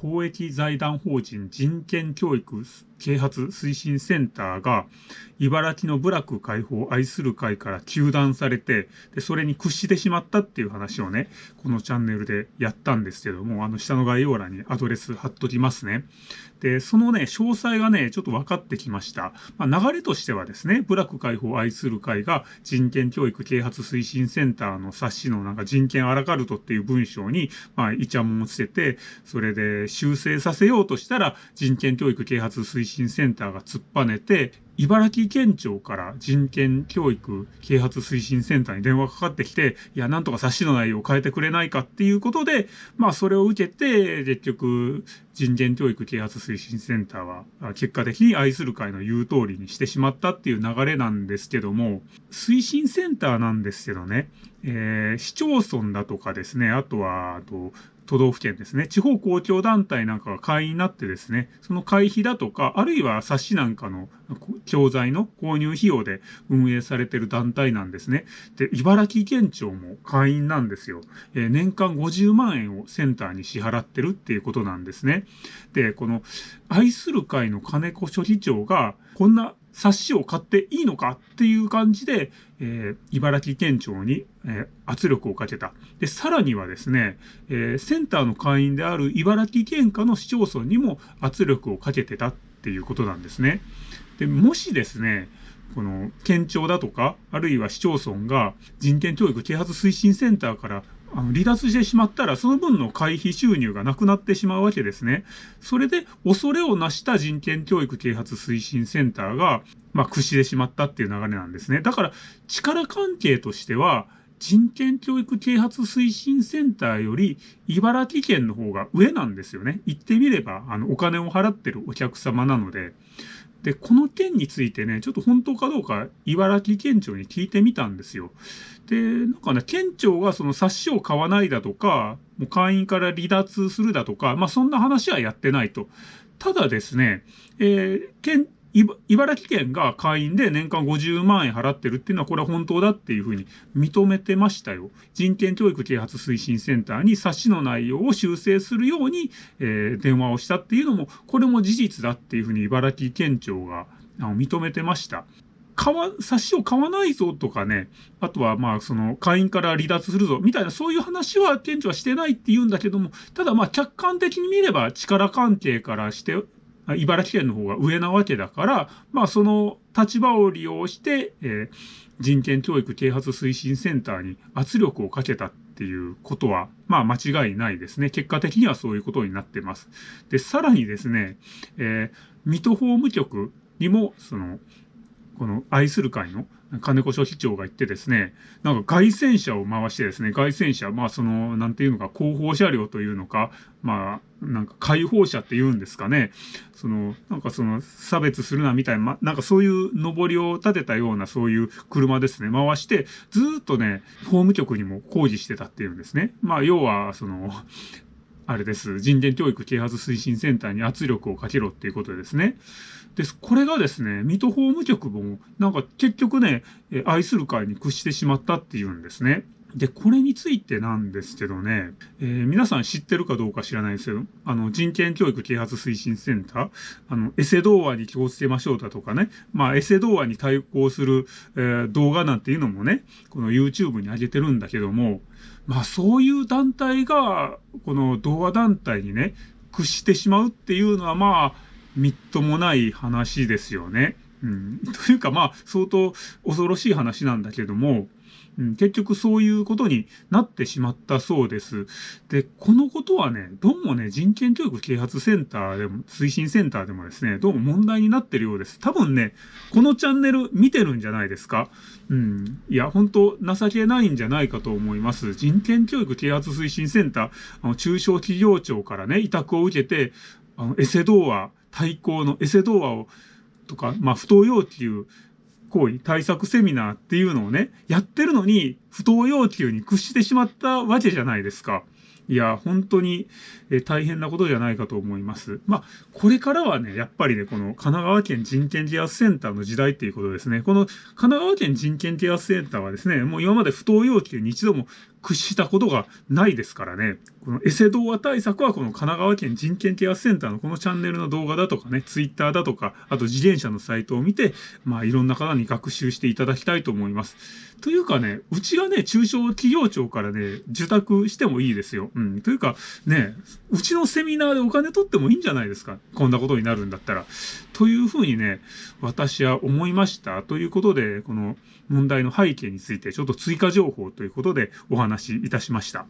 公益財団法人人権教育啓発推進センターが、茨城の部落解放を愛する会から糾弾されて、で、それに屈してしまったっていう話をね、このチャンネルでやったんですけども、あの下の概要欄にアドレス貼っときますね。で、そのね、詳細がね、ちょっと分かってきました。まあ、流れとしてはですね、部落解放を愛する会が人権教育啓発推進センターの冊子のなんか人権アラカルトっていう文章に、まあ、イチャモンをつけて、それで修正させようとしたら、人権教育啓発推進センターが突っぱねて、茨城県庁から人権教育啓発推進センターに電話かかってきて、いや、なんとか冊子の内容を変えてくれないかっていうことで、まあ、それを受けて、結局、人権教育啓発推進センターは、結果的に愛する会の言う通りにしてしまったっていう流れなんですけども、推進センターなんですけどね、えー、市町村だとかですね、あとは、あと、都道府県ですね、地方公共団体なんかが会員になってですね、その会費だとか、あるいは冊子なんかの教材の購入費用で運営されてる団体なんですね。で、茨城県庁も会員なんですよ。えー、年間50万円をセンターに支払ってるっていうことなんですね。で、この愛する会の金子書記長が、こんな冊子を買っていいのかっていう感じで、えー、茨城県庁に、えー、圧力をかけた。で、さらにはですね、えー、センターの会員である茨城県下の市町村にも圧力をかけてたっていうことなんですね。で、もしですね、この県庁だとか、あるいは市町村が人権教育啓発推進センターからあの離脱してしまったら、その分の会費収入がなくなってしまうわけですね。それで、恐れをなした人権教育啓発推進センターが、まあ、屈してしまったっていう流れなんですね。だから、力関係としては、人権教育啓発推進センターより茨城県の方が上なんですよね。言ってみれば、あの、お金を払ってるお客様なので。で、この件についてね、ちょっと本当かどうか茨城県庁に聞いてみたんですよ。で、なんかね、県庁がその冊子を買わないだとか、もう会員から離脱するだとか、まあそんな話はやってないと。ただですね、えー、県、茨城県が会員で年間50万円払ってるっていうのはこれは本当だっていうふうに認めてましたよ。人権教育啓発推進センターに冊子の内容を修正するように、えー、電話をしたっていうのも、これも事実だっていうふうに茨城県庁が認めてました。買わ、冊子を買わないぞとかね、あとはまあその会員から離脱するぞみたいなそういう話は県庁はしてないって言うんだけども、ただまあ客観的に見れば力関係からして茨城県の方が上なわけだから、まあその立場を利用して、えー、人権教育啓発推進センターに圧力をかけたっていうことは、まあ間違いないですね。結果的にはそういうことになってます。で、さらにですね、えー、水戸法務局にも、その、この愛する会の金子書記長が言ってですね、なんか外戦車を回してですね、外戦車、まあその、なんていうのか、後方車両というのか、まあ、なんか解放車って言うんですかね。その、なんかその、差別するなみたいな、ま、なんかそういう上りを立てたようなそういう車ですね、回して、ずっとね、法務局にも抗議してたっていうんですね。まあ、要は、その、あれです。人権教育啓発推進センターに圧力をかけろっていうことですね。で、これがですね、水戸法務局も、なんか結局ね、愛する会に屈してしまったっていうんですね。で、これについてなんですけどね、えー、皆さん知ってるかどうか知らないですけど、あの、人権教育啓発推進センター、あの、エセ童話に気をつけましょうだとかね、まあ、エセ童話に対抗する、えー、動画なんていうのもね、この YouTube に上げてるんだけども、まあ、そういう団体が、この童話団体にね、屈してしまうっていうのは、まあ、みっともない話ですよね。うん。というか、まあ、相当恐ろしい話なんだけども、うん、結局そういうことになってしまったそうです。で、このことはね、どうもね、人権教育啓発センターでも、推進センターでもですね、どうも問題になってるようです。多分ね、このチャンネル見てるんじゃないですかうん。いや、本当情けないんじゃないかと思います。人権教育啓発推進センター、あの、中小企業庁からね、委託を受けて、あの、エセ童話、対抗のエセ童話を、とか、まあ、不当要求、行為、対策セミナーっていうのをね、やってるのに、不当要求に屈してしまったわけじゃないですか。いや、本当に、え大変なことじゃないかと思います。まあ、これからはね、やっぱりね、この神奈川県人権啓発センターの時代っていうことですね。この神奈川県人権啓発センターはですね、もう今まで不当要求に一度も屈したことがないですからね。このエセ動画対策はこの神奈川県人権啓発センターのこのチャンネルの動画だとかね、ツイッターだとか、あと自転車のサイトを見て、まあいろんな方に学習していただきたいと思います。というかね、うちがね、中小企業庁からね、受託してもいいですよ。うん。というか、ね、うちのセミナーでお金取ってもいいんじゃないですか？こんなことになるんだったら。というふうにね、私は思いました。ということで、この問題の背景についてちょっと追加情報ということでお話しいたしました。